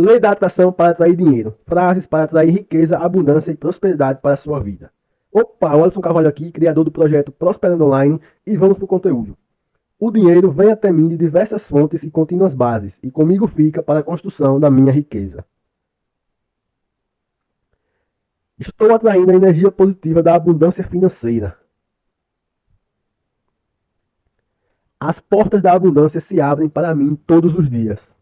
Lei da atração para atrair dinheiro. Frases para atrair riqueza, abundância e prosperidade para a sua vida. Opa, o Alisson Carvalho aqui, criador do projeto Prosperando Online, e vamos para o conteúdo. O dinheiro vem até mim de diversas fontes e contínuas bases, e comigo fica para a construção da minha riqueza. Estou atraindo a energia positiva da abundância financeira. As portas da abundância se abrem para mim todos os dias.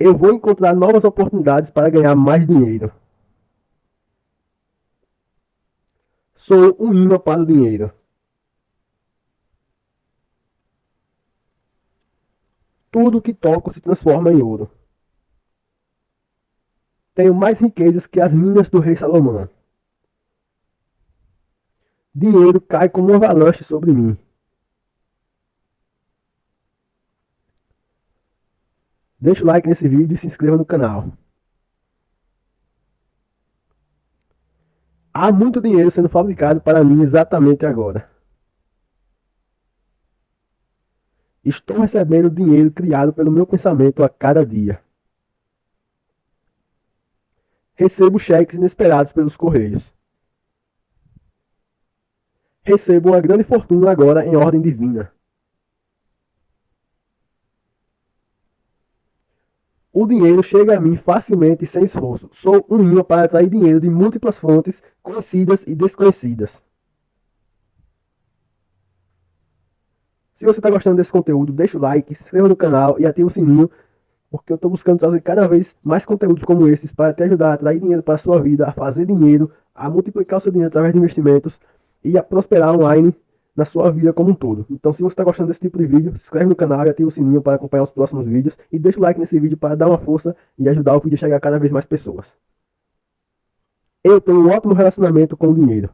Eu vou encontrar novas oportunidades para ganhar mais dinheiro. Sou um imã para o dinheiro. Tudo que toco se transforma em ouro. Tenho mais riquezas que as minas do rei Salomão. Dinheiro cai como uma avalanche sobre mim. Deixa o like nesse vídeo e se inscreva no canal. Há muito dinheiro sendo fabricado para mim exatamente agora. Estou recebendo dinheiro criado pelo meu pensamento a cada dia. Recebo cheques inesperados pelos correios. Recebo uma grande fortuna agora em ordem divina. O dinheiro chega a mim facilmente e sem esforço. Sou um imã para atrair dinheiro de múltiplas fontes, conhecidas e desconhecidas. Se você está gostando desse conteúdo, deixa o like, se inscreva no canal e ative o sininho, porque eu estou buscando trazer cada vez mais conteúdos como esses para te ajudar a atrair dinheiro para a sua vida, a fazer dinheiro, a multiplicar o seu dinheiro através de investimentos e a prosperar online na sua vida como um todo. Então, se você está gostando desse tipo de vídeo, se inscreve no canal e ativa o sininho para acompanhar os próximos vídeos. E deixa o like nesse vídeo para dar uma força e ajudar o vídeo a chegar a cada vez mais pessoas. Eu tenho um ótimo relacionamento com o dinheiro.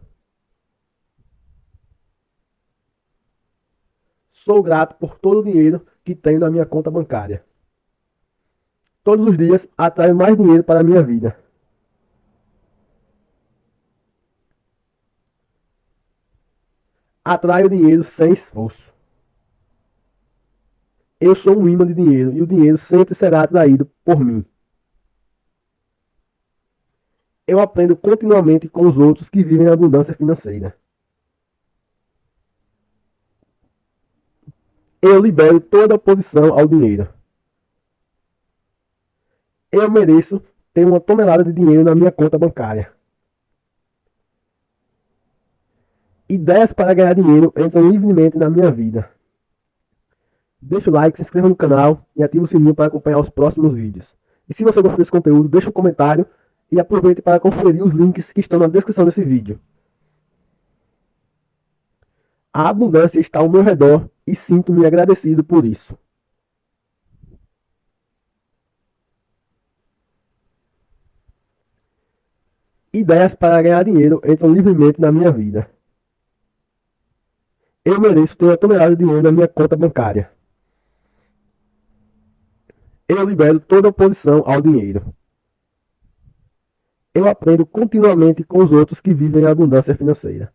Sou grato por todo o dinheiro que tenho na minha conta bancária. Todos os dias atraio mais dinheiro para a minha vida. Atraio dinheiro sem esforço. Eu sou um imã de dinheiro e o dinheiro sempre será atraído por mim. Eu aprendo continuamente com os outros que vivem a abundância financeira. Eu libero toda oposição ao dinheiro. Eu mereço ter uma tonelada de dinheiro na minha conta bancária. Ideias para ganhar dinheiro entram livremente na minha vida. Deixa o like, se inscreva no canal e ative o sininho para acompanhar os próximos vídeos. E se você gostou desse conteúdo, deixa um comentário e aproveite para conferir os links que estão na descrição desse vídeo. A abundância está ao meu redor e sinto-me agradecido por isso. Ideias para ganhar dinheiro entram livremente na minha vida. Eu mereço ter uma tonelada de dinheiro na minha conta bancária. Eu libero toda oposição ao dinheiro. Eu aprendo continuamente com os outros que vivem a abundância financeira.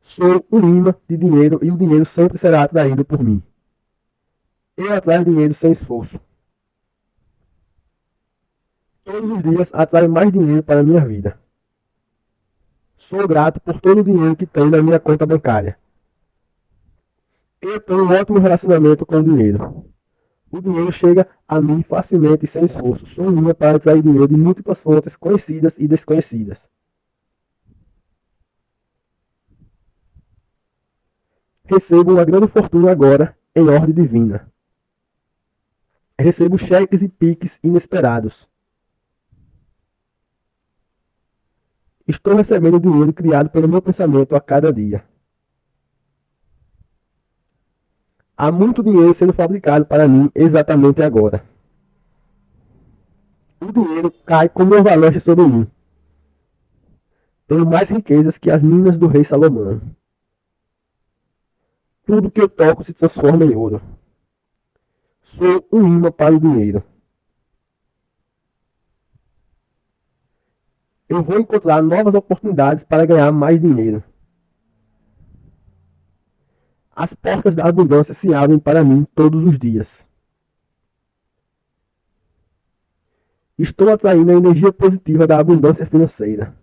Sou um imã de dinheiro e o dinheiro sempre será atraído por mim. Eu atraio dinheiro sem esforço. Todos os dias atraio mais dinheiro para a minha vida. Sou grato por todo o dinheiro que tenho na minha conta bancária. Eu tenho um ótimo relacionamento com o dinheiro. O dinheiro chega a mim facilmente e sem esforço. Sou minha para atrair dinheiro de múltiplas fontes conhecidas e desconhecidas. Recebo uma grande fortuna agora em ordem divina. Recebo cheques e piques inesperados. Estou recebendo o dinheiro criado pelo meu pensamento a cada dia. Há muito dinheiro sendo fabricado para mim exatamente agora. O dinheiro cai como uma avalanche sobre mim. Tenho mais riquezas que as minas do rei Salomão. Tudo que eu toco se transforma em ouro. Sou um imã para o dinheiro. Eu vou encontrar novas oportunidades para ganhar mais dinheiro. As portas da abundância se abrem para mim todos os dias. Estou atraindo a energia positiva da abundância financeira.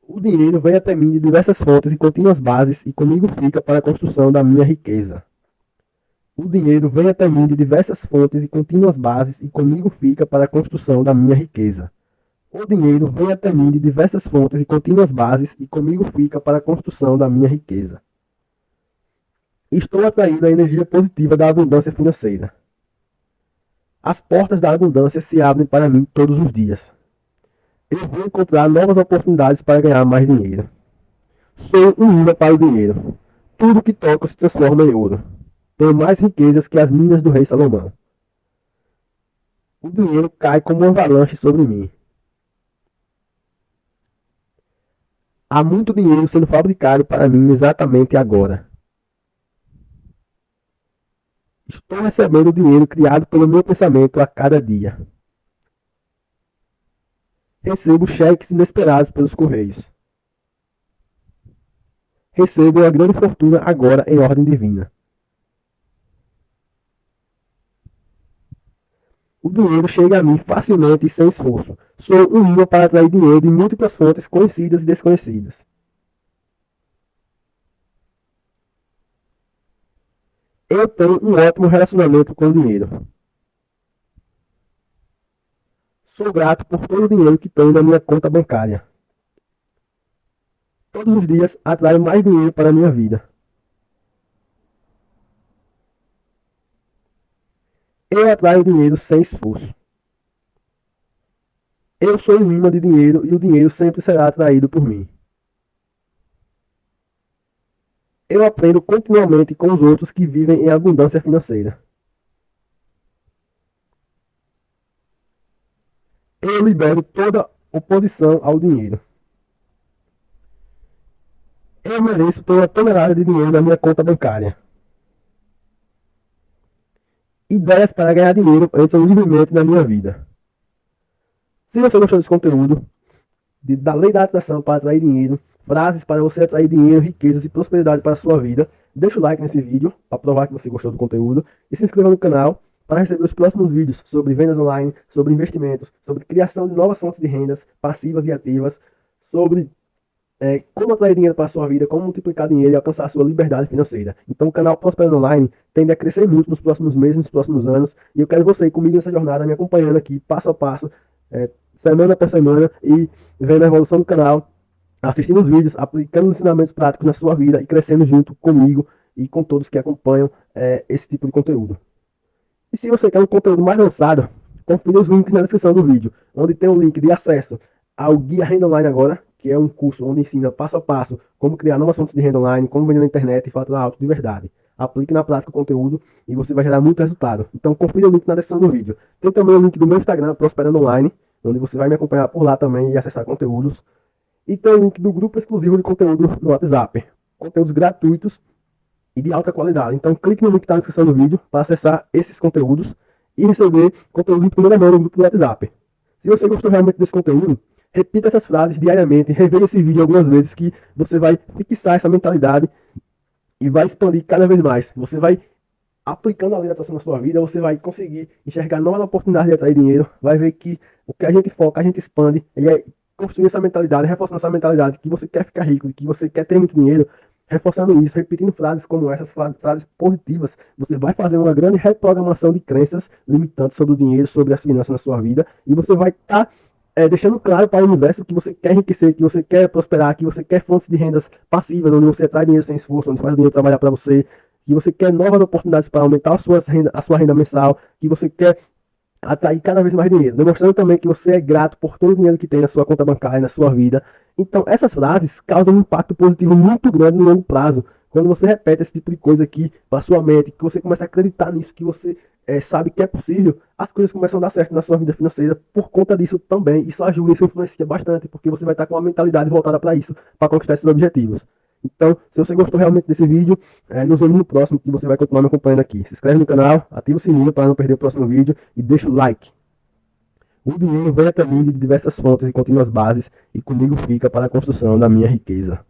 O dinheiro vem até mim de diversas fontes e contínuas bases e comigo fica para a construção da minha riqueza. O dinheiro vem até mim de diversas fontes e contínuas bases e comigo fica para a construção da minha riqueza. O dinheiro vem até mim de diversas fontes e contínuas bases e comigo fica para a construção da minha riqueza. Estou atraindo a energia positiva da abundância financeira. As portas da abundância se abrem para mim todos os dias. Eu vou encontrar novas oportunidades para ganhar mais dinheiro. Sou um imã para o dinheiro. Tudo que toco se transforma em ouro. Tenho mais riquezas que as minas do rei Salomão. O dinheiro cai como uma avalanche sobre mim. Há muito dinheiro sendo fabricado para mim exatamente agora. Estou recebendo o dinheiro criado pelo meu pensamento a cada dia. Recebo cheques inesperados pelos correios. Recebo uma grande fortuna agora em ordem divina. O dinheiro chega a mim facilmente e sem esforço. Sou um imã para atrair dinheiro de múltiplas fontes conhecidas e desconhecidas. Eu tenho um ótimo relacionamento com o dinheiro. Sou grato por todo o dinheiro que tenho na minha conta bancária. Todos os dias atraio mais dinheiro para a minha vida. Eu atraio dinheiro sem esforço. Eu sou um imã de dinheiro e o dinheiro sempre será atraído por mim. Eu aprendo continuamente com os outros que vivem em abundância financeira. Eu libero toda oposição ao dinheiro. Eu mereço toda tonelada de dinheiro na minha conta bancária. Ideias para ganhar dinheiro entram livremente na minha vida. Se você gostou desse conteúdo, de, da lei da atração para atrair dinheiro, frases para você atrair dinheiro, riquezas e prosperidade para a sua vida. Deixa o like nesse vídeo para provar que você gostou do conteúdo e se inscreva no canal para receber os próximos vídeos sobre vendas online, sobre investimentos, sobre criação de novas fontes de rendas passivas e ativas, sobre é, como atrair dinheiro para a sua vida, como multiplicar dinheiro e alcançar a sua liberdade financeira. Então o canal Prosperando Online tende a crescer muito nos próximos meses, nos próximos anos, e eu quero você comigo nessa jornada, me acompanhando aqui passo a passo, é, semana por semana, e vendo a evolução do canal, assistindo os vídeos, aplicando os ensinamentos práticos na sua vida e crescendo junto comigo e com todos que acompanham é, esse tipo de conteúdo. E se você quer um conteúdo mais avançado, confira os links na descrição do vídeo, onde tem um link de acesso ao Guia Renda Online Agora, que é um curso onde ensina passo a passo como criar novas fontes de renda online, como vender na internet e faturar alto de verdade. Aplique na prática o conteúdo e você vai gerar muito resultado. Então confira o link na descrição do vídeo. Tem também o link do meu Instagram, Prosperando Online, onde você vai me acompanhar por lá também e acessar conteúdos e tem o link do grupo exclusivo de conteúdo no WhatsApp. Conteúdos gratuitos e de alta qualidade. Então clique no link está na descrição do vídeo para acessar esses conteúdos e receber conteúdos em primeira mão no grupo do WhatsApp. Se você gostou realmente desse conteúdo, repita essas frases diariamente, reveja esse vídeo algumas vezes que você vai fixar essa mentalidade e vai expandir cada vez mais. Você vai aplicando a lei da atração na sua vida, você vai conseguir enxergar novas oportunidades de atrair dinheiro, vai ver que o que a gente foca, a gente expande, e é construir essa mentalidade, reforçando essa mentalidade que você quer ficar rico, que você quer ter muito dinheiro, reforçando isso, repetindo frases como essas, frases positivas, você vai fazer uma grande reprogramação de crenças limitantes sobre o dinheiro, sobre as finanças na sua vida, e você vai estar tá, é, deixando claro para o universo que você quer enriquecer, que você quer prosperar, que você quer fontes de rendas passivas, onde você traz dinheiro sem esforço, onde faz o dinheiro trabalhar para você, que você quer novas oportunidades para aumentar a sua renda, a sua renda mensal, que você quer atrair cada vez mais dinheiro, demonstrando também que você é grato por todo o dinheiro que tem na sua conta bancária, na sua vida. Então, essas frases causam um impacto positivo muito grande no longo prazo. Quando você repete esse tipo de coisa aqui para sua mente, que você começa a acreditar nisso, que você é, sabe que é possível, as coisas começam a dar certo na sua vida financeira por conta disso também. Isso ajuda, isso influencia bastante, porque você vai estar com uma mentalidade voltada para isso, para conquistar esses objetivos. Então, se você gostou realmente desse vídeo, é, nos vemos no próximo, que você vai continuar me acompanhando aqui. Se inscreve no canal, ativa o sininho para não perder o próximo vídeo e deixa o like. O dinheiro vem até mim de diversas fontes e contínuas bases e comigo fica para a construção da minha riqueza.